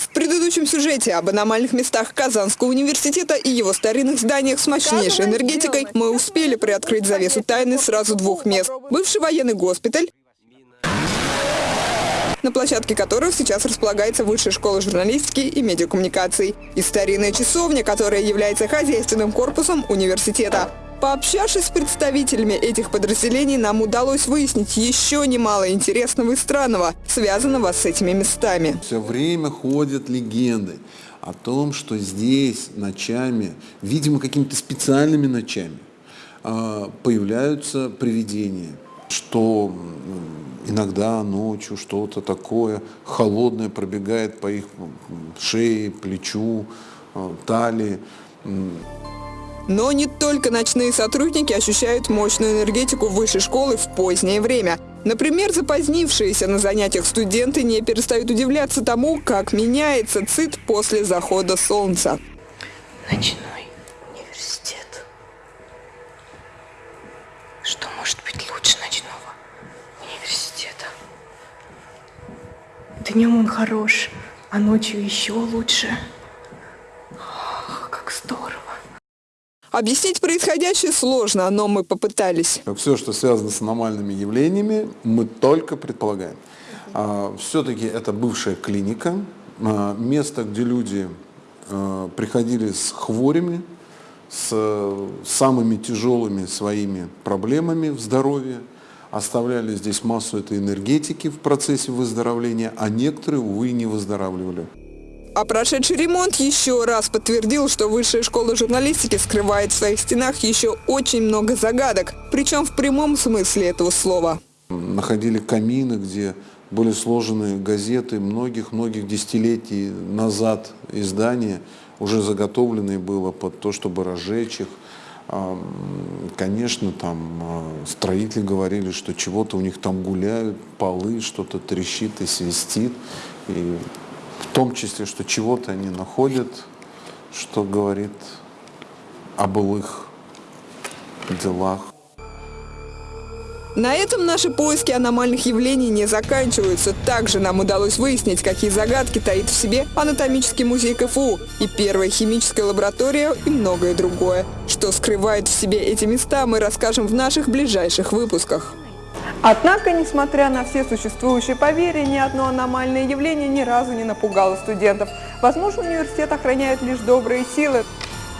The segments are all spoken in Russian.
В предыдущем сюжете об аномальных местах Казанского университета и его старинных зданиях с мощнейшей энергетикой мы успели приоткрыть завесу тайны сразу двух мест. Бывший военный госпиталь, на площадке которого сейчас располагается Высшая школа журналистики и медиакоммуникаций, и старинная часовня, которая является хозяйственным корпусом университета. Пообщавшись с представителями этих подразделений, нам удалось выяснить еще немало интересного и странного, связанного с этими местами. Все время ходят легенды о том, что здесь ночами, видимо, какими-то специальными ночами, а, появляются привидения, что иногда ночью что-то такое холодное пробегает по их шее, плечу, а, талии. Но не только ночные сотрудники ощущают мощную энергетику высшей школы в позднее время. Например, запозднившиеся на занятиях студенты не перестают удивляться тому, как меняется ЦИТ после захода солнца. Ночной университет. Что может быть лучше ночного университета? Днем он хорош, а ночью еще лучше. Ох, как здорово. Объяснить происходящее сложно, но мы попытались. Все, что связано с аномальными явлениями, мы только предполагаем. А, Все-таки это бывшая клиника, а, место, где люди а, приходили с хворями, с самыми тяжелыми своими проблемами в здоровье, оставляли здесь массу этой энергетики в процессе выздоровления, а некоторые, увы, не выздоравливали. А прошедший ремонт еще раз подтвердил, что Высшая школа журналистики скрывает в своих стенах еще очень много загадок, причем в прямом смысле этого слова. Находили камины, где были сложены газеты многих-многих десятилетий назад издания, уже заготовленные было под то, чтобы разжечь их. А, Конечно, там а, строители говорили, что чего-то у них там гуляют, полы, что-то трещит и свистит. И в том числе, что чего-то они находят, что говорит о былых делах. На этом наши поиски аномальных явлений не заканчиваются. Также нам удалось выяснить, какие загадки таит в себе анатомический музей КФУ и первая химическая лаборатория и многое другое. Что скрывает в себе эти места, мы расскажем в наших ближайших выпусках. Однако, несмотря на все существующие поверья, ни одно аномальное явление ни разу не напугало студентов. Возможно, университет охраняет лишь добрые силы.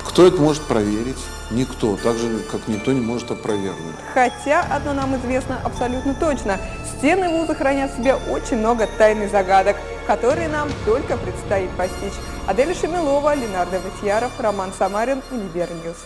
Кто это может проверить? Никто, так же, как никто не может опровергнуть. Хотя одно нам известно абсолютно точно. Стены вуза хранят в себе очень много тайных загадок, которые нам только предстоит постичь. Адель Шамилова, Ленардо Ватьяров, Роман Самарин, Универ News.